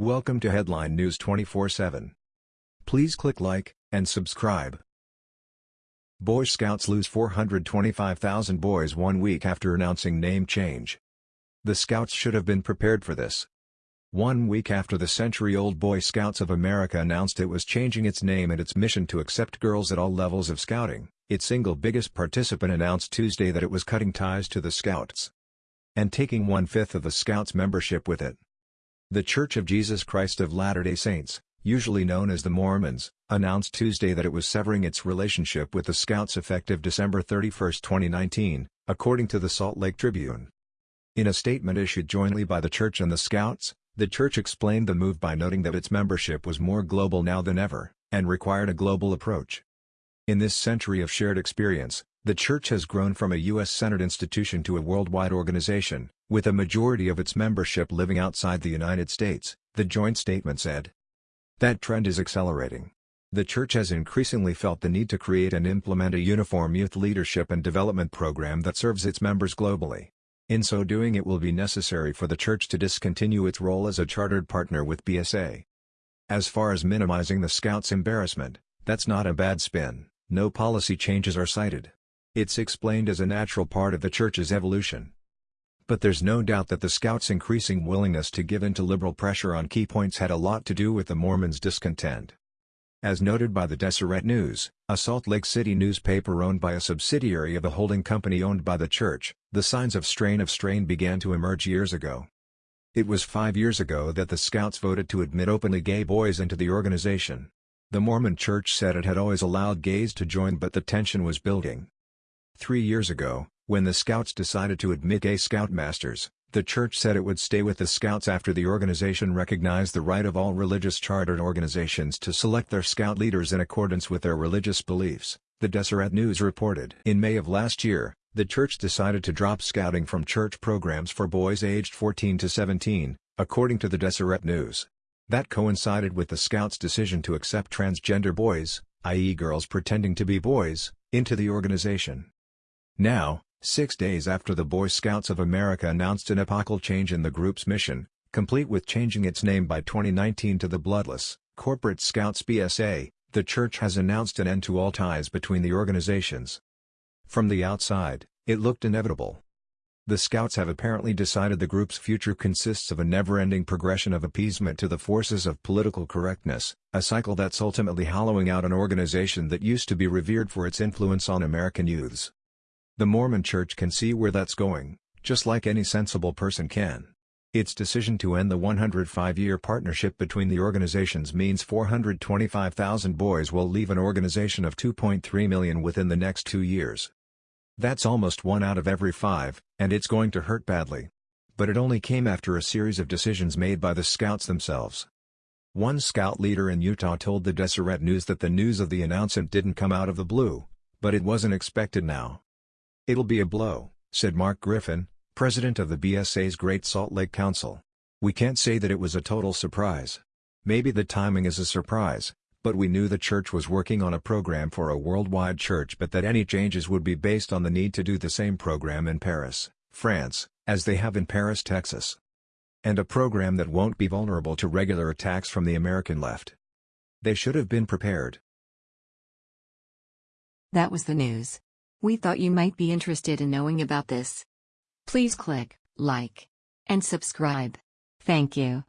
Welcome to Headline News 24/7. Please click like and subscribe. Boy Scouts lose 425,000 boys one week after announcing name change. The Scouts should have been prepared for this. One week after the century-old Boy Scouts of America announced it was changing its name and its mission to accept girls at all levels of scouting, its single biggest participant announced Tuesday that it was cutting ties to the Scouts and taking one-fifth of the Scouts' membership with it. The Church of Jesus Christ of Latter-day Saints, usually known as the Mormons, announced Tuesday that it was severing its relationship with the Scouts effective December 31, 2019, according to the Salt Lake Tribune. In a statement issued jointly by the Church and the Scouts, the Church explained the move by noting that its membership was more global now than ever, and required a global approach. In this century of shared experience, the Church has grown from a U.S.-centered institution to a worldwide organization, with a majority of its membership living outside the United States, the joint statement said. That trend is accelerating. The Church has increasingly felt the need to create and implement a uniform youth leadership and development program that serves its members globally. In so doing it will be necessary for the Church to discontinue its role as a chartered partner with BSA. As far as minimizing the Scouts' embarrassment, that's not a bad spin, no policy changes are cited. It's explained as a natural part of the Church's evolution. But there's no doubt that the Scouts' increasing willingness to give in to liberal pressure on key points had a lot to do with the Mormons' discontent. As noted by the Deseret News, a Salt Lake City newspaper owned by a subsidiary of the holding company owned by the church, the signs of strain of strain began to emerge years ago. It was five years ago that the Scouts voted to admit openly gay boys into the organization. The Mormon Church said it had always allowed gays to join but the tension was building. Three years ago, when the Scouts decided to admit gay Scoutmasters, the church said it would stay with the Scouts after the organization recognized the right of all religious chartered organizations to select their Scout leaders in accordance with their religious beliefs, the Deseret News reported. In May of last year, the church decided to drop scouting from church programs for boys aged 14 to 17, according to the Deseret News. That coincided with the Scouts' decision to accept transgender boys, i.e. girls pretending to be boys, into the organization. Now, six days after the Boy Scouts of America announced an epochal change in the group's mission, complete with changing its name by 2019 to the Bloodless, Corporate Scouts BSA, the church has announced an end to all ties between the organizations. From the outside, it looked inevitable. The Scouts have apparently decided the group's future consists of a never-ending progression of appeasement to the forces of political correctness, a cycle that's ultimately hollowing out an organization that used to be revered for its influence on American youths. The Mormon Church can see where that's going, just like any sensible person can. Its decision to end the 105-year partnership between the organizations means 425,000 boys will leave an organization of 2.3 million within the next two years. That's almost one out of every five, and it's going to hurt badly. But it only came after a series of decisions made by the Scouts themselves. One Scout leader in Utah told the Deseret News that the news of the announcement didn't come out of the blue, but it wasn't expected now. It'll be a blow, said Mark Griffin, president of the BSA's Great Salt Lake Council. We can't say that it was a total surprise. Maybe the timing is a surprise, but we knew the church was working on a program for a worldwide church but that any changes would be based on the need to do the same program in Paris, France, as they have in Paris, Texas. And a program that won't be vulnerable to regular attacks from the American left. They should have been prepared. That was the news. We thought you might be interested in knowing about this. Please click like and subscribe. Thank you.